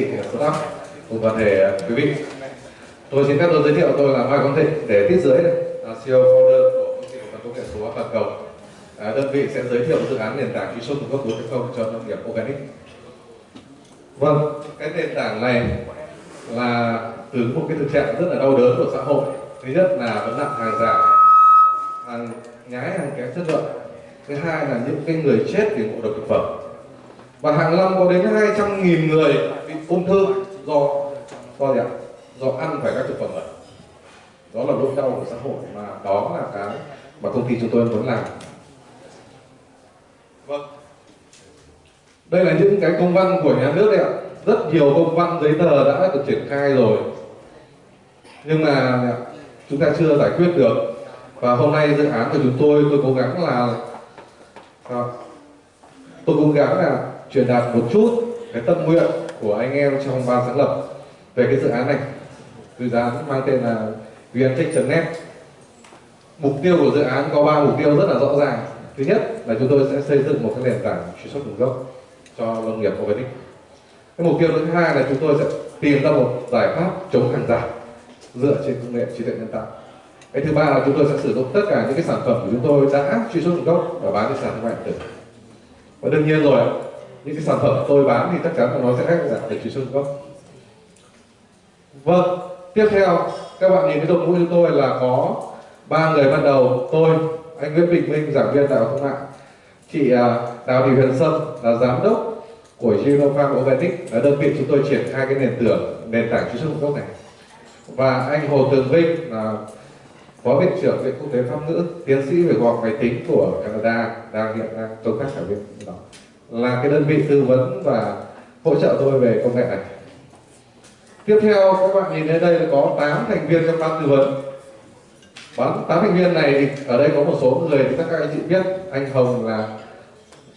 chị staff cùng toàn thể quý vị. Tôi xin phép tôi giới thiệu tôi là mai quang thịnh để tiết dưới đây. Là CEO founder của công ty cổ phần công nghệ số toàn cầu. À, đơn vị sẽ giới thiệu dự án nền tảng kỹ thuật cung cấp 4.0 cho nông nghiệp organic. Vâng cái nền tảng này là từ một cái thực trạng rất là đau đớn của xã hội. Thứ nhất là vấn nạn hàng giả hàng nhái hàng kém chất lượng. Thứ hai là những cái người chết vì ngộ độc thực phẩm. Và hàng năm có đến 200.000 người ung thư do do gì ạ? do ăn phải các thực phẩm bẩn đó là nỗi đau của xã hội mà đó là cái mà công ty chúng tôi muốn làm. Vâng. Đây là những cái công văn của nhà nước đấy ạ. Rất nhiều công văn giấy tờ đã được triển khai rồi. Nhưng mà chúng ta chưa giải quyết được. Và hôm nay dự án của chúng tôi tôi cố gắng là à, tôi cố gắng là truyền đạt một chút cái tâm nguyện của anh em trong ban sáng lập về cái dự án này. Dự án mang tên là vntech.net mục tiêu của dự án có ba mục tiêu rất là rõ ràng. Thứ nhất là chúng tôi sẽ xây dựng một cái nền tảng truy xuất nguồn gốc cho nông nghiệp organic. Cái mục tiêu thứ hai là chúng tôi sẽ tìm ra một giải pháp chống hàng giả dựa trên công nghệ trí tuệ nhân tạo. Cái thứ ba là chúng tôi sẽ sử dụng tất cả những cái sản phẩm của chúng tôi đã truy xuất nguồn gốc và bán trên sàn thương mại điện tử. Và đương nhiên rồi những cái sản phẩm tôi bán thì chắc chắn là nó sẽ khác giảm để truy xuất gốc vâng tiếp theo, các bạn nhìn cái đội ngũ chúng tôi là có ba người ban đầu, tôi, anh Nguyễn Bình Minh, giảng viên đại học thương mại, chị à, Đào Thị Huyền Sâm là giám đốc của Genofarm Organic, là đơn vị chúng tôi triển khai cái nền tảng nền tảng truy xuất nguồn gốc này. Và anh Hồ Tường Vinh là phó viện trưởng viện quốc tế pháp ngữ, tiến sĩ về khoa học máy tính của Canada, đang hiện đang công tác ở bên đó là cái đơn vị tư vấn và hỗ trợ tôi về công nghệ này. Tiếp theo các bạn nhìn thấy đây là có 8 thành viên trong ban tư vấn. Bán tám thành viên này thì ở đây có một số người thì các anh chị biết anh Hồng là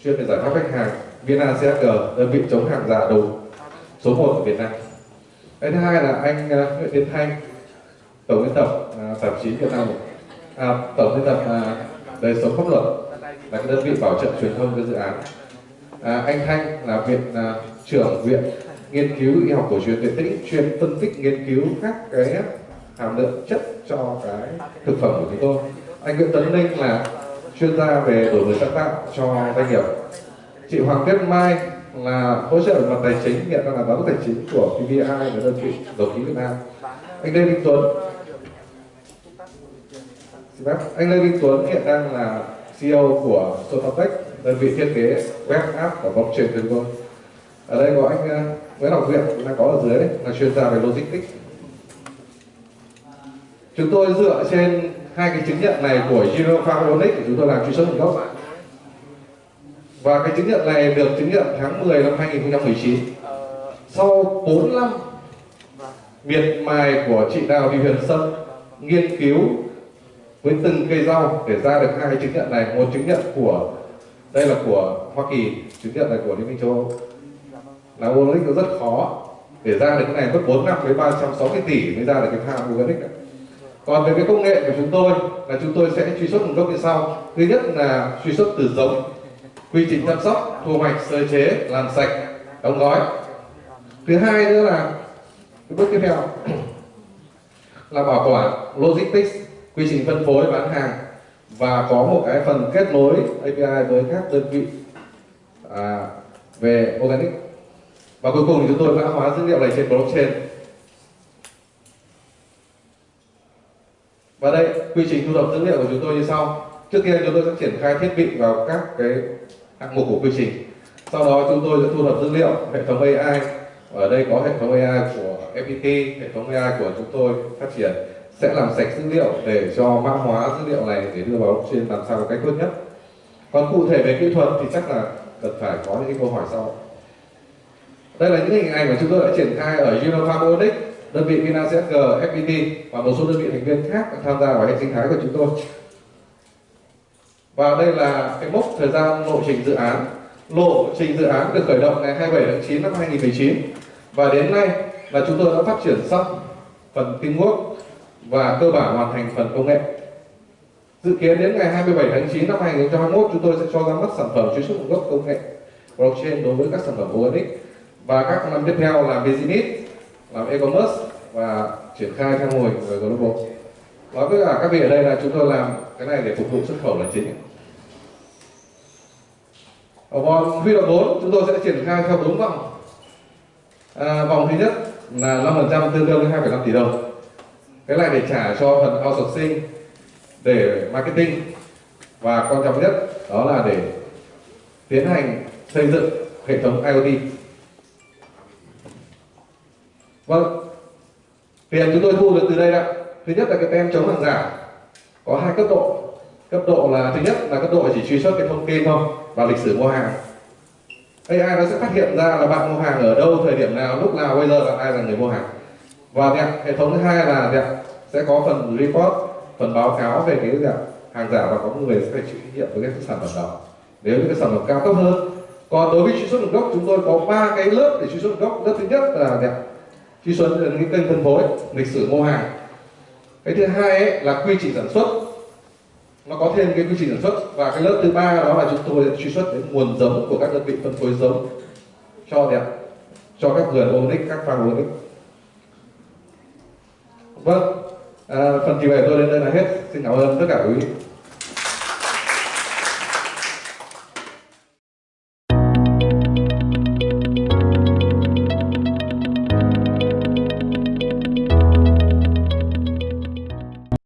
chuyên về giải pháp khách hàng Vina CSG đơn vị chống hàng giả đồ số 1 ở Việt Nam. Cái thứ hai là anh ờ, Nguyễn Tiến Thanh tổng biên tập ờ, tạp chí Việt Nam. À, tổng biên tập uh, đời sống pháp luật là cái đơn vị bảo trợ truyền thông cái dự án à, anh Thanh là viện uh, trưởng viện nghiên cứu y học cổ truyền tuyệt tĩnh chuyên phân tích nghiên cứu các cái hàm lượng chất cho cái thực phẩm của chúng tôi. Anh Nguyễn Tấn Ninh là chuyên gia về đổi mới sáng tạo cho doanh nghiệp. Chị Hoàng Tuyết Mai là hỗ trợ mặt tài chính hiện đang là giám đốc tài chính của PVI và đơn vị dầu khí Việt Nam. Anh Lê Minh Tuấn. Anh Lê Minh Tuấn hiện đang là CEO của Sotatech đơn vị thiết kế web app và blockchain của chúng ở đây có anh ờ, Nguyễn Học Viện đang có ở dưới đấy, là chuyên gia về logistics chúng tôi dựa trên hai cái chứng nhận này của Giro của chúng tôi làm truy xuất nguồn gốc và cái chứng nhận này được chứng nhận tháng 10 năm 2019 sau 4 năm miệt mài của chị Đào Thị Huyền Sâm nghiên cứu với từng cây rau để ra được hai cái chứng nhận này một chứng nhận của đây là của Hoa Kỳ chứng nhận là của Liên minh châu Âu. Là organic nó rất khó. Để ra được cái này mất 4 năm với 360 tỷ mới ra được cái thang organic này còn về cái công nghệ của chúng tôi, là chúng tôi sẽ truy xuất nguồn gốc như sau. Thứ nhất là truy xuất từ giống, quy trình chăm sóc, thu hoạch, sơ chế, làm sạch, đóng gói. Thứ hai nữa là, cái bước tiếp theo, là bảo quản logistics, quy trình phân phối, bán hàng và có một cái phần kết nối API với các đơn vị à, về organic. Và cuối cùng thì chúng tôi mã hóa dữ liệu này trên blockchain. Và đây quy trình thu thập dữ liệu của chúng tôi như sau. Trước tiên chúng tôi sẽ triển khai thiết bị vào các cái hạng mục của quy trình. Sau đó chúng tôi sẽ thu thập dữ liệu hệ thống AI ở đây có hệ thống AI của FPT hệ thống AI của chúng tôi phát triển sẽ làm sạch dữ liệu để cho mã hóa dữ liệu này để đưa vào blockchain làm sao một cách tốt nhất. Còn cụ thể về kỹ thuật thì chắc là cần phải có những câu hỏi sau. Đây là những hình ảnh mà chúng tôi đã triển khai ở Unipharmonic đơn vị VinaCSG, FPT và một số đơn vị thành viên khác tham gia vào hệ sinh thái của chúng tôi. Và đây là cái mốc thời gian lộ trình dự án. Lộ trình dự án được khởi động ngày 27 tháng 9 năm 2019 và đến nay là chúng tôi đã phát triển xong phần teamwork và cơ bản hoàn thành phần công nghệ. Dự kiến đến ngày 27 tháng 9 năm 2021 chúng tôi sẽ cho ra mắt sản phẩm truy xuất nguồn gốc công nghệ blockchain đối với các sản phẩm ONX và các năm tiếp theo làm business làm e-commerce và triển khai theo mô hình về global. Nói với cả các vị ở đây là chúng tôi làm cái này để phục vụ xuất khẩu là chính. Ở vòng huy động vốn chúng tôi sẽ triển khai theo bốn vòng. À, vòng thứ nhất là 5% tương đương với 2,5 tỷ đồng cái này để trả cho phần outsourcing để marketing. Và quan trọng nhất đó là để tiến hành xây dựng hệ thống IoT. Vâng tiền chúng tôi thu được từ đây ạ thứ nhất là cái tem chống hàng giả. Có hai cấp độ. Cấp độ là, thứ nhất là cấp độ chỉ truy xuất cái thông tin thôi và lịch sử mua hàng. AI nó sẽ phát hiện ra là bạn mua hàng ở đâu, thời điểm nào, lúc nào, bây giờ là ai là người mua hàng và đẹp, hệ thống thứ hai là đẹp, sẽ có phần report phần báo cáo về cái đẹp, hàng giả và có người sẽ phải chịu trách nhiệm với cái sản phẩm đó. Nếu như cái sản phẩm cao cấp hơn còn đối với truy xuất nguồn gốc chúng tôi có ba cái lớp để truy xuất nguồn gốc. Lớp thứ nhất là đẹp truy xuất cái kênh phân phối lịch sử mua hàng. Cái thứ hai ấy, là quy trình sản xuất. Nó có thêm cái quy trình sản xuất và cái lớp thứ ba đó là chúng tôi truy xuất đến nguồn giống của các đơn vị phân phối giống cho đẹp cho các vườn organic các farm organic vâng à, phần trình bày tôi đến đây là hết. Xin cảm ơn tất cả quý vị.